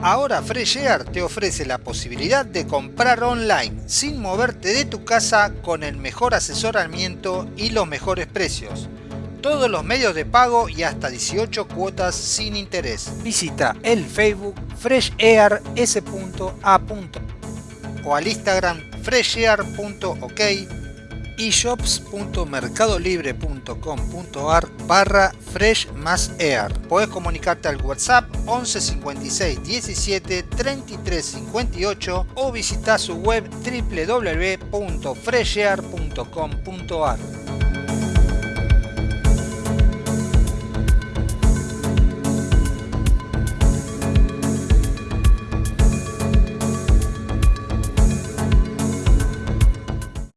Ahora Freshear te ofrece la posibilidad de comprar online sin moverte de tu casa con el mejor asesoramiento y los mejores precios. Todos los medios de pago y hasta 18 cuotas sin interés. Visita el Facebook freshair.s.a. o al Instagram freshair.ok y shops.mercadolibre.com.ar barra fresh más air. Podés comunicarte al WhatsApp 11 56 17 33 58 o visitar su web www.freshair.com.ar.